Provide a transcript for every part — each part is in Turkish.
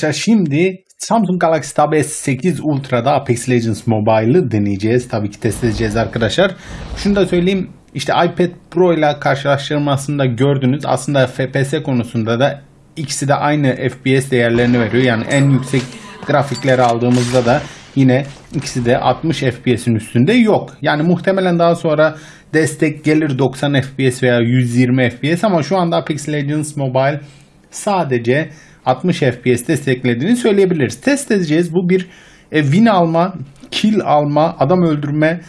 Arkadaşlar şimdi Samsung Galaxy Tab S8 Ultra'da Apex Legends Mobile'ı deneyeceğiz. Tabii ki test edeceğiz arkadaşlar. Şunu da söyleyeyim. İşte iPad Pro ile karşılaştırmasında gördünüz. Aslında FPS konusunda da ikisi de aynı FPS değerlerini veriyor. Yani en yüksek grafikleri aldığımızda da yine ikisi de 60 FPS'in üstünde yok. Yani muhtemelen daha sonra destek gelir 90 FPS veya 120 FPS ama şu anda Apex Legends Mobile sadece 60 FPS desteklediğini söyleyebiliriz. Test edeceğiz. Bu bir e, win alma, kill alma, adam öldürme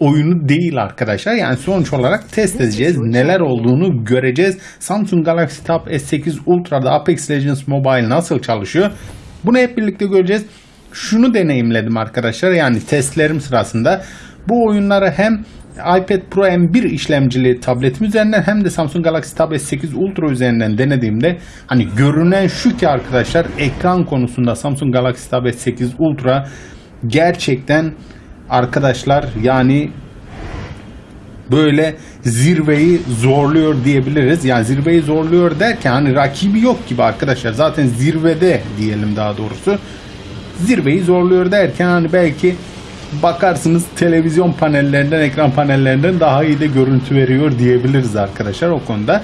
oyunu değil arkadaşlar. Yani sonuç olarak test edeceğiz. Neler olduğunu göreceğiz. Samsung Galaxy Tab S8 Ultra'da Apex Legends Mobile nasıl çalışıyor? Bunu hep birlikte göreceğiz. Şunu deneyimledim arkadaşlar. Yani testlerim sırasında bu oyunları hem iPad Pro M1 işlemcili tabletim üzerinden hem de Samsung Galaxy Tab S8 Ultra üzerinden denediğimde hani görünen şu ki arkadaşlar ekran konusunda Samsung Galaxy Tab S8 Ultra gerçekten arkadaşlar yani böyle zirveyi zorluyor diyebiliriz. Yani zirveyi zorluyor derken hani rakibi yok gibi arkadaşlar. Zaten zirvede diyelim daha doğrusu. Zirveyi zorluyor derken hani belki bakarsınız televizyon panellerinden, ekran panellerinden daha iyi de görüntü veriyor diyebiliriz arkadaşlar o konuda.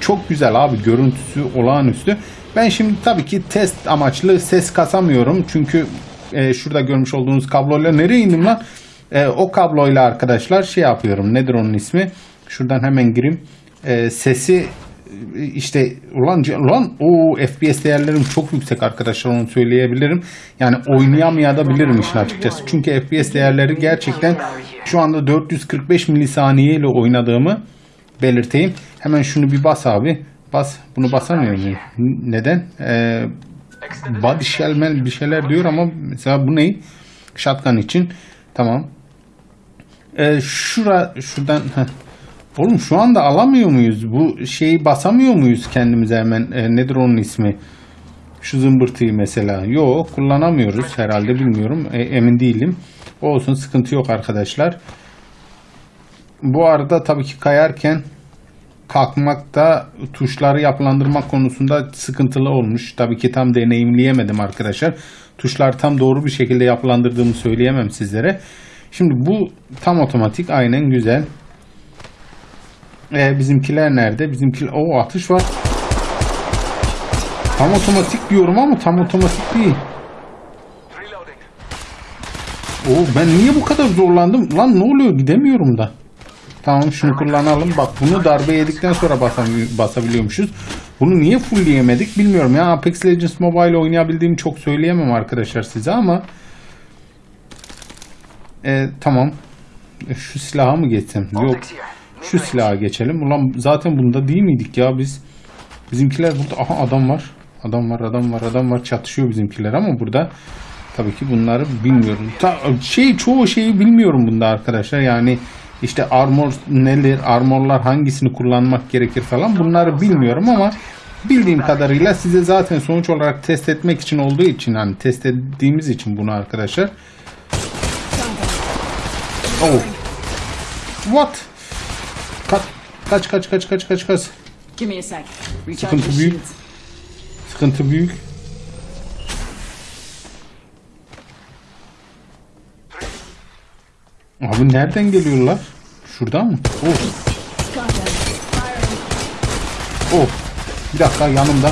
Çok güzel abi görüntüsü olağanüstü. Ben şimdi tabii ki test amaçlı ses kasamıyorum. Çünkü e, şurada görmüş olduğunuz kabloyla nereye indim lan? E, o kabloyla arkadaşlar şey yapıyorum. Nedir onun ismi? Şuradan hemen gireyim. E, sesi işte ulan ulan o FPS değerlerim çok yüksek arkadaşlar onu söyleyebilirim. Yani oynayamayabilirim işin açıkçası. Çünkü FPS değerleri gerçekten şu anda 445 milisaniye ile oynadığımı belirteyim. Hemen şunu bir bas abi. Bas. Bunu basamıyor muyum? Neden? Ee, body shell bir şeyler diyor ama mesela bu ne? Shotgun için. Tamam. Ee, şura şuradan heh. Oğlum şu anda alamıyor muyuz? Bu şeyi basamıyor muyuz kendimize hemen? E, nedir onun ismi? Şu zımbırtıyı mesela. Yok kullanamıyoruz herhalde bilmiyorum. E, emin değilim. Olsun sıkıntı yok arkadaşlar. Bu arada tabii ki kayarken kalkmakta tuşları yapılandırmak konusunda sıkıntılı olmuş. Tabii ki tam deneyimleyemedim arkadaşlar. Tuşlar tam doğru bir şekilde yapılandırdığımı söyleyemem sizlere. Şimdi bu tam otomatik aynen güzel. E, bizimkiler nerede? Bizimkiler... o atış var. Tam otomatik diyorum ama tam otomatik değil. O ben niye bu kadar zorlandım? Lan ne oluyor? Gidemiyorum da. Tamam şunu kullanalım. Bak bunu darbe yedikten sonra basabiliyormuşuz. Bunu niye fullleyemedik bilmiyorum. Ya Apex Legends Mobile oynayabildiğimi çok söyleyemem arkadaşlar size ama e, tamam. E, şu silaha mı geçsem? Yok. Şu silaha geçelim. Ulan zaten bunda değil miydik ya biz? Bizimkiler burada. Aha adam var. Adam var, adam var, adam var. Çatışıyor bizimkiler ama burada tabii ki bunları bilmiyorum. Ta, şey çoğu şeyi bilmiyorum bunda arkadaşlar. Yani işte armor neler, armorlar hangisini kullanmak gerekir falan bunları bilmiyorum ama bildiğim kadarıyla size zaten sonuç olarak test etmek için olduğu için hani test ettiğimiz için bunu arkadaşlar. Oh. What? Kaç kaç kaç kaç kaç kaç Sıkıntı büyük. Sıkıntı büyük. Abi nereden geliyorlar? Şuradan mı? Oh, oh. Bir dakika yanımda.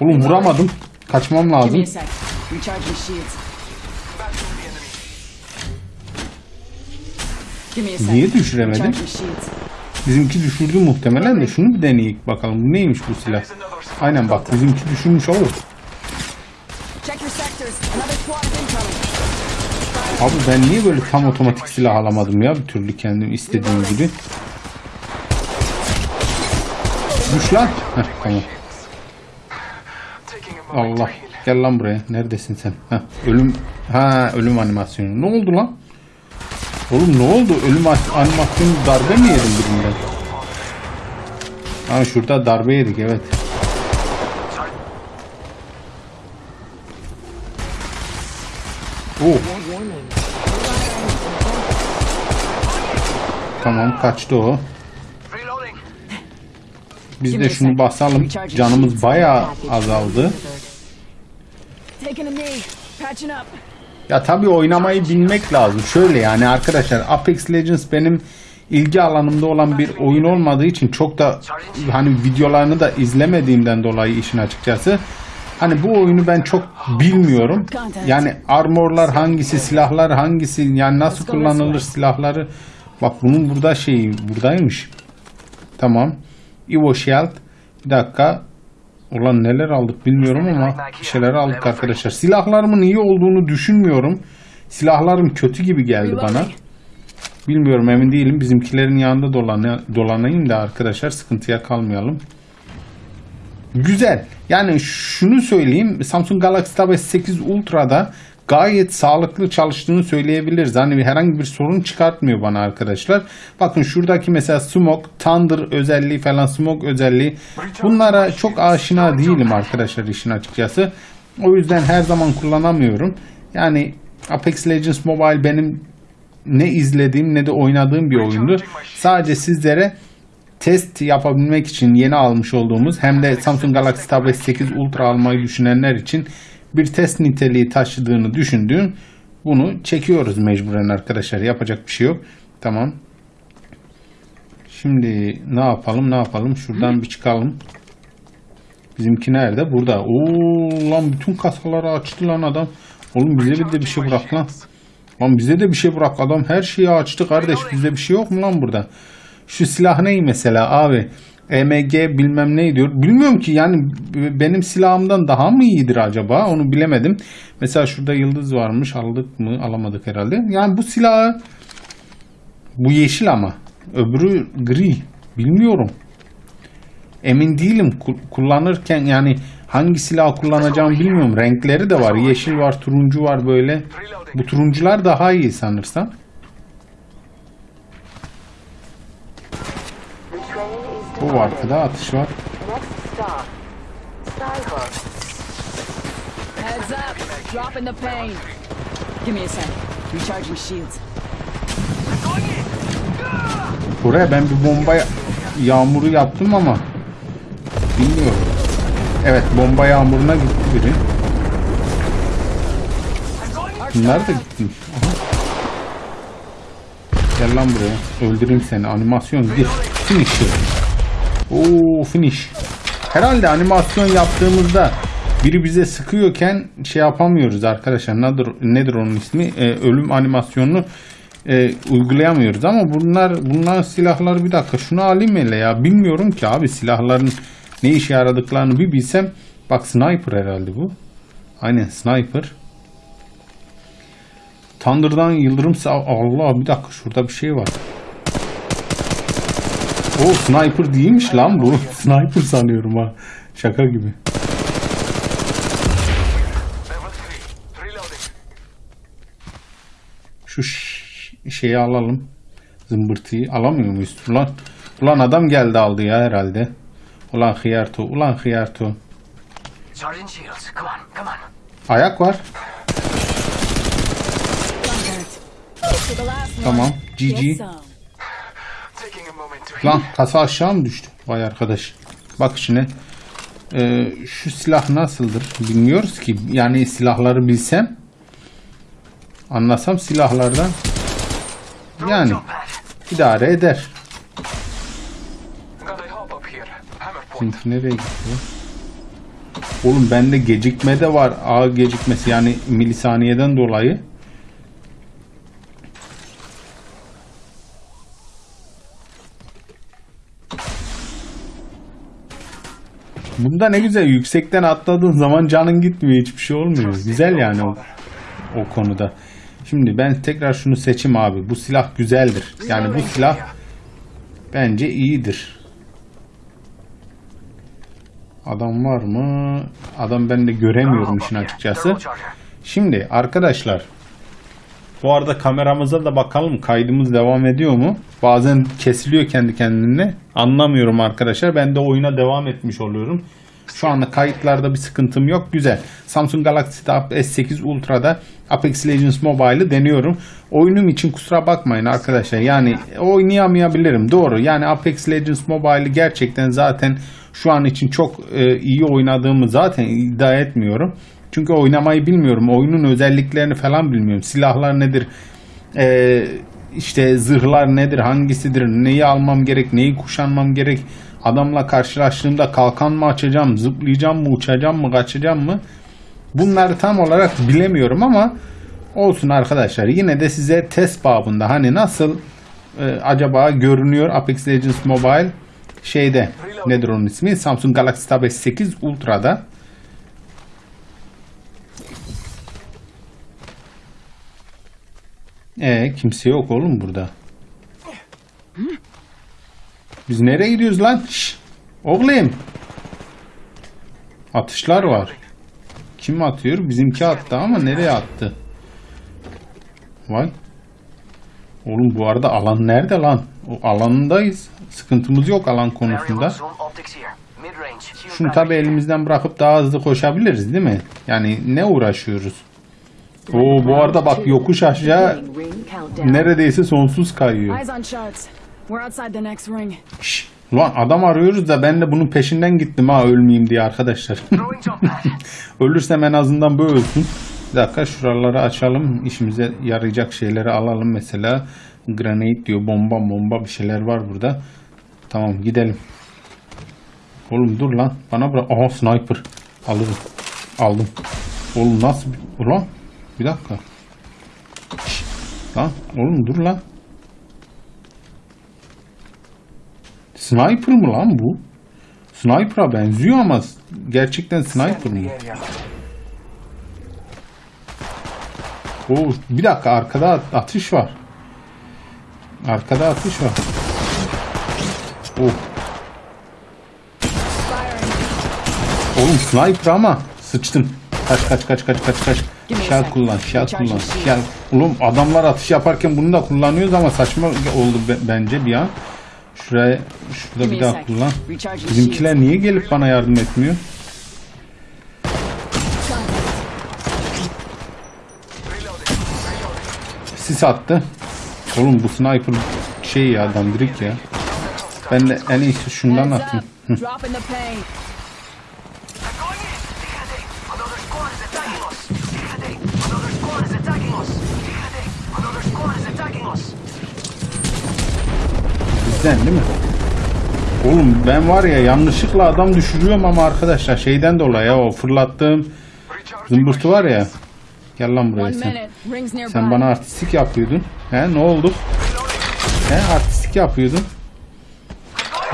Oğlum vuramadım. Kaçmam lazım. Niye düşüremedim? Bizimki düşürdü muhtemelen de şunu bir deneyik bakalım. Bu neymiş bu silah? Aynen bak bizimki düşürmüş olur. Abi ben niye böyle tam otomatik silah alamadım ya bir türlü kendim istediğim gibi. Düş lan. Heh, tamam. Allah. Gel lan buraya. Neredesin sen? Heh, ölüm. Ha ölüm animasyonu. Ne oldu lan? Oğlum ne oldu? Ölüm as- animasyonu darbe mi yedim birinden? Ha şurada darbe yedik evet. Oh. Tamam kaçtı o. Biz de şunu basalım. Canımız bayağı azaldı. Ya tabii oynamayı bilmek lazım. Şöyle yani arkadaşlar Apex Legends benim ilgi alanımda olan bir oyun olmadığı için çok da hani videolarını da izlemediğimden dolayı işin açıkçası hani bu oyunu ben çok bilmiyorum. Yani armorlar hangisi, silahlar hangisi, yani nasıl kullanılır silahları. Bak bunun burada şeyi buradaymış. Tamam. Evo Shield. Bir dakika. Ulan neler aldık bilmiyorum ama bir şeyler aldık arkadaşlar. Silahlarımın iyi olduğunu düşünmüyorum. Silahlarım kötü gibi geldi bana. Bilmiyorum emin değilim. Bizimkilerin yanında dolan dolanayım da arkadaşlar sıkıntıya kalmayalım. Güzel. Yani şunu söyleyeyim. Samsung Galaxy Tab S8 Ultra'da gayet sağlıklı çalıştığını söyleyebiliriz. Hani herhangi bir sorun çıkartmıyor bana arkadaşlar. Bakın şuradaki mesela Smoke, Thunder özelliği falan Smoke özelliği. Bunlara çok aşina değilim arkadaşlar işin açıkçası. O yüzden her zaman kullanamıyorum. Yani Apex Legends Mobile benim ne izlediğim ne de oynadığım bir oyundu. Sadece sizlere test yapabilmek için yeni almış olduğumuz hem de Samsung Galaxy Tab S8 Ultra almayı düşünenler için bir test niteliği taşıdığını düşündüğüm bunu çekiyoruz mecburen arkadaşlar. Yapacak bir şey yok. Tamam. Şimdi ne yapalım ne yapalım şuradan bir çıkalım. Bizimki nerede? Burada. Oo lan bütün kasaları açtı lan adam. Oğlum bize de bir şey bırak lan. Lan bize de bir şey bırak adam her şeyi açtı kardeş bizde bir şey yok mu lan burada? Şu silah ney mesela abi? EMG bilmem ne diyor. Bilmiyorum ki yani benim silahımdan daha mı iyidir acaba? Onu bilemedim. Mesela şurada yıldız varmış. Aldık mı? Alamadık herhalde. Yani bu silahı bu yeşil ama. Öbürü gri. Bilmiyorum. Emin değilim. Ku- Kullanırken yani hangi silah kullanacağımı bilmiyorum. Renkleri de var. Yeşil var, turuncu var böyle. Bu turuncular daha iyi sanırsam. O arkada atış var. Next stop. Skyhook. Heads up. Dropping the pain. Give me a sec. Recharging shields. Buraya ben bir bomba yağmuru yaptım ama bilmiyorum. Evet bomba yağmuruna gitti biri. Bunlar da gitmiş. Aha. Gel lan buraya. Öldüreyim seni. Animasyon bir finish. Oo finish. Herhalde animasyon yaptığımızda biri bize sıkıyorken şey yapamıyoruz arkadaşlar. Nedir, nedir onun ismi? Ee, ölüm animasyonunu e, uygulayamıyoruz ama bunlar bunlar silahlar bir dakika şunu alayım hele ya bilmiyorum ki abi silahların ne işe yaradıklarını bir bilsem bak sniper herhalde bu aynen sniper Thunder'dan yıldırım Allah bir dakika şurada bir şey var o sniper değilmiş lan bu sniper sanıyorum ha şaka gibi Şu şeyi alalım. Zımbırtıyı alamıyor muyuz? Ulan, ulan adam geldi aldı ya herhalde. Ulan hıyarto, ulan hıyarto. Ayak var. Tamam. GG. Lan kasa aşağı mı düştü? Vay arkadaş. Bak şimdi. Ee, şu silah nasıldır? Bilmiyoruz ki. Yani silahları bilsem. Anlasam silahlardan. Yani idare eder. Bizimki nereye gitti? Oğlum bende gecikme de var. A gecikmesi yani milisaniyeden dolayı. Bunda ne güzel yüksekten atladığın zaman canın gitmiyor hiçbir şey olmuyor. Güzel yani o, o konuda. Şimdi ben tekrar şunu seçim abi. Bu silah güzeldir. Yani bu silah bence iyidir. Adam var mı? Adam ben de göremiyorum işin açıkçası. Şimdi arkadaşlar bu arada kameramıza da bakalım kaydımız devam ediyor mu? Bazen kesiliyor kendi kendine. Anlamıyorum arkadaşlar. Ben de oyuna devam etmiş oluyorum. Şu anda kayıtlarda bir sıkıntım yok. Güzel. Samsung Galaxy Tab S8 Ultra'da Apex Legends Mobile'ı deniyorum. Oyunum için kusura bakmayın arkadaşlar. Yani oynayamayabilirim. Doğru. Yani Apex Legends Mobile'ı gerçekten zaten şu an için çok e, iyi oynadığımı zaten iddia etmiyorum. Çünkü oynamayı bilmiyorum. Oyunun özelliklerini falan bilmiyorum. Silahlar nedir? Ee, işte zırhlar nedir? Hangisidir? Neyi almam gerek? Neyi kuşanmam gerek? Adamla karşılaştığımda kalkan mı açacağım? Zıplayacağım mı? Uçacağım mı? Kaçacağım mı? Bunları tam olarak bilemiyorum ama olsun arkadaşlar. Yine de size test babında hani nasıl e, acaba görünüyor Apex Legends Mobile şeyde nedir onun ismi? Samsung Galaxy Tab S8 Ultra'da. E kimse yok oğlum burada. Biz nereye gidiyoruz lan? Şş, oğlum. Atışlar var. Kim atıyor? Bizimki attı ama nereye attı? Vay. Oğlum bu arada alan nerede lan? O alanındayız. Sıkıntımız yok alan konusunda. Şunu tabi elimizden bırakıp daha hızlı koşabiliriz değil mi? Yani ne uğraşıyoruz? Oo bu arada bak yokuş aşağı neredeyse sonsuz kayıyor. Şşş, Ulan adam arıyoruz da ben de bunun peşinden gittim ha ölmeyeyim diye arkadaşlar. Ölürsem en azından bu ölsün. Bir dakika şuraları açalım. İşimize yarayacak şeyleri alalım mesela. Granate diyor. Bomba bomba bir şeyler var burada. Tamam gidelim. Oğlum dur lan. Bana bırak. Aha sniper. Alırım. Aldım. Oğlum nasıl? Ulan. Bir dakika. Lan oğlum dur lan. Sniper mı lan bu? Sniper'a benziyor ama gerçekten sniper mı? Oo, bir dakika arkada at- atış var. Arkada atış var. Oh. Oğlum sniper ama sıçtım. Kaç kaç kaç kaç kaç kaç. Sec. kullan, Recharge kullan, shell. Oğlum adamlar atış yaparken bunu da kullanıyoruz ama saçma oldu be- bence bir an. Şuraya, şurada bir daha kullan. Bizimkiler niye gelip bana yardım etmiyor? Sis attı. Oğlum bu sniper şey ya dandirik ya. Ben de en iyisi şundan atayım. Bizden değil mi? Oğlum ben var ya yanlışlıkla adam düşürüyorum ama arkadaşlar şeyden dolayı ya o fırlattığım zımbırtı var ya. Gel lan buraya sen. Sen bana artistik yapıyordun. He ne oldu? He artistik yapıyordun.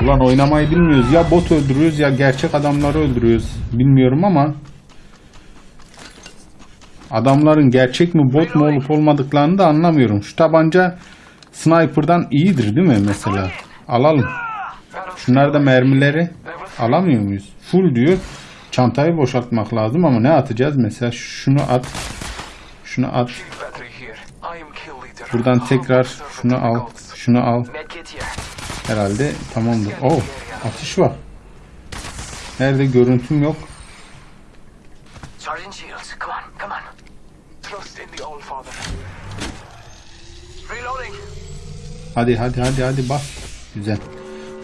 Ulan oynamayı bilmiyoruz. Ya bot öldürüyoruz ya gerçek adamları öldürüyoruz. Bilmiyorum ama adamların gerçek mi bot mu olup olmadıklarını da anlamıyorum. Şu tabanca sniper'dan iyidir değil mi mesela? Alalım. Şunlar da mermileri alamıyor muyuz? Full diyor. Çantayı boşaltmak lazım ama ne atacağız? Mesela şunu at. Şunu at. Buradan tekrar şunu al. Şunu al. Herhalde tamamdır. Oh atış var. Nerede görüntüm yok. Reloading. Hadi hadi hadi hadi bak. Güzel.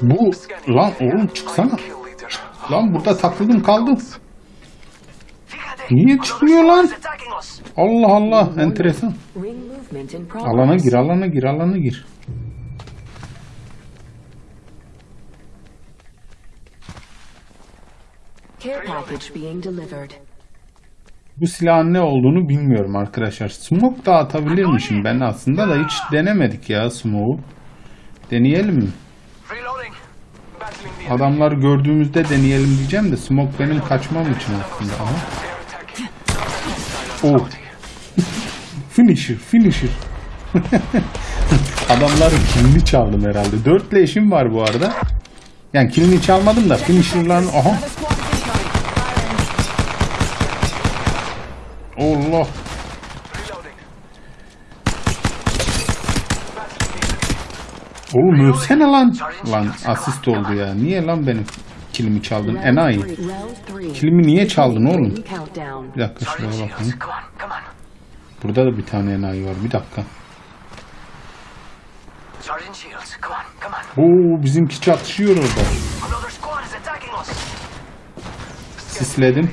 Bu lan oğlum çıksana. Lan burada takıldım kaldım. Niye çıkmıyor lan? Allah Allah enteresan. Alana gir alana gir alana gir. Care package being delivered. Bu silahın ne olduğunu bilmiyorum arkadaşlar. Smoke da atabilirmişim ben aslında da hiç denemedik ya smoke'u. Deneyelim mi? Adamları gördüğümüzde deneyelim diyeceğim de smoke benim kaçmam için aslında. Aha. Oh. finisher, finisher. Adamların kilini çaldım herhalde. Dört leşim var bu arada. Yani kilini çalmadım da finisher'ların... Aha. Allah. Oğlum ölsene lan. Lan asist oldu ya. Niye lan benim kilimi çaldın? Enayi. Kilimi niye çaldın oğlum? Bir dakika şuraya bakayım. Burada da bir tane enayi var. Bir dakika. Oo bizimki çatışıyor orada. Sisledim.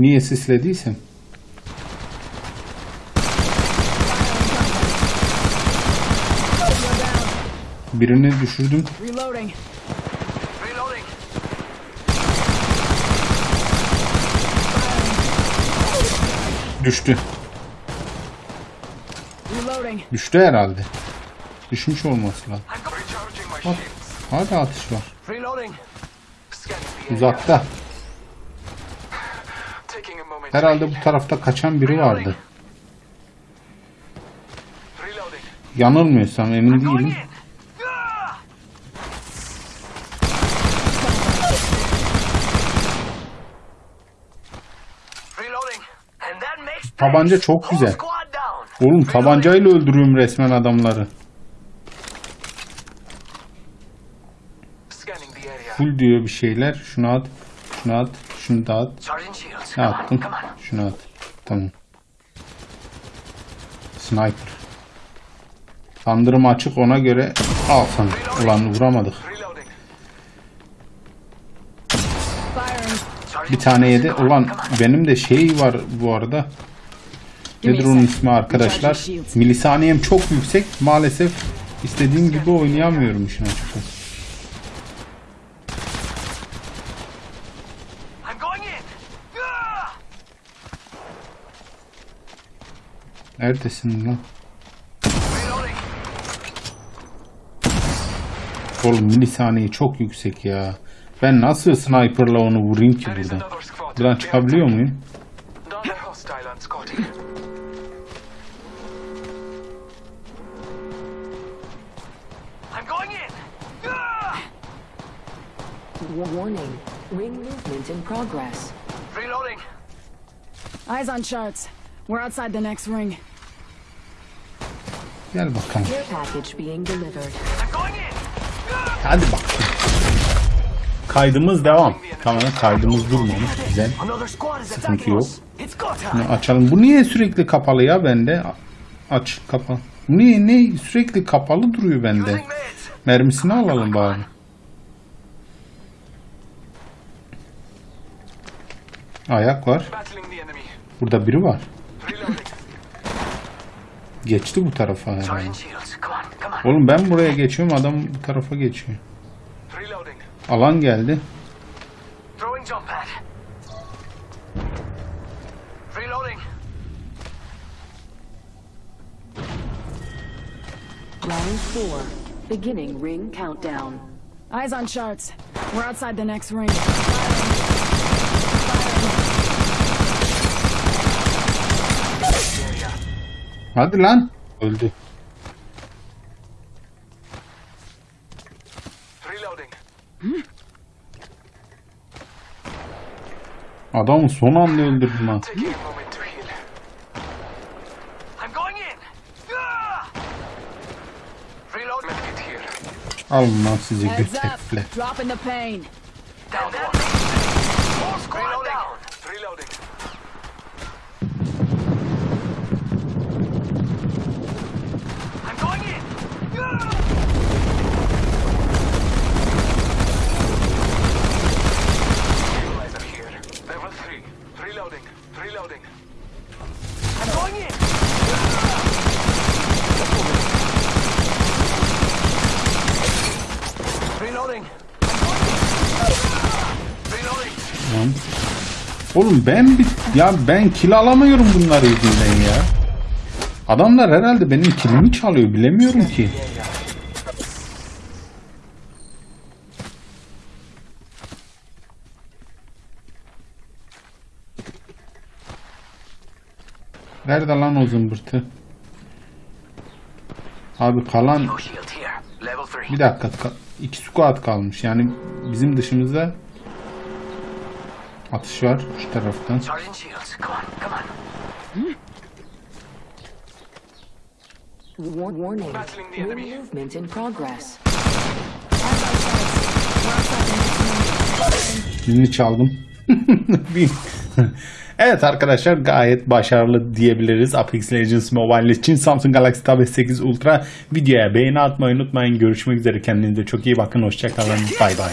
Niye sislediysem. Birini düşürdüm. Düştü. Düştü herhalde. Düşmüş olması lazım. Bak. Hala atış var. Uzakta. Herhalde bu tarafta kaçan biri vardı. Yanılmıyorsam emin değilim. Tabanca çok güzel. Oğlum tabancayla öldürüyorum resmen adamları. Full diyor bir şeyler. Şunu at. Şunu at. Şunu da at. Ne attım? Şunu at. Tamam. Sniper. Kandırım açık ona göre al sana. Ulan vuramadık. Bir tane yedi. Ulan benim de şey var bu arada. Nedir onun ismi arkadaşlar? Milisaniyem çok yüksek. Maalesef istediğim gibi oynayamıyorum işin açıkçası. Neredesin lan? Oğlum milisaniye çok yüksek ya. Ben nasıl sniperla onu vurayım ki buradan? Buradan çıkabiliyor muyum? Warning. Ring movement in progress. Reloading. Eyes on charts. We're outside the next ring. Gel bakalım. Care package being delivered. I'm going in. Ah! Hadi bak. Kaydımız devam. Tamam kaydımız durmamış. Güzel. Sıkıntı yok. Bunu açalım. Bu niye sürekli kapalı ya bende? Aç kapa. Bu niye ne sürekli kapalı duruyor bende? Mermisini alalım bari. Ayak var. Burada biri var. Geçti bu tarafa herhalde. Oğlum ben buraya geçiyorum adam bu tarafa geçiyor. Alan geldi. Round four. Beginning ring countdown. Eyes on charts. We're outside the next ring. Hadi lan. Öldü. Reloading. Adamı son anda öldürdüm ha. Taking a moment to heal. I'm going in. Ah! Reload. Medkit here. Alın lan sizi Heads götekle. up. Dropping the pain. Oğlum ben bir, ya ben kill alamıyorum bunlar yüzünden ya. Adamlar herhalde benim kilimi çalıyor bilemiyorum ki. Nerede lan o zımbırtı? Abi kalan No shield here. Level 3. bir dakika ka- iki squad kalmış yani bizim dışımızda atış var şu taraftan. Warning. Movement in progress. Dilini çaldım. Evet arkadaşlar gayet başarılı diyebiliriz. Apex Legends Mobile için Samsung Galaxy Tab S8 Ultra videoya beğeni atmayı unutmayın. Görüşmek üzere kendinize çok iyi bakın. Hoşçakalın. Bay bay.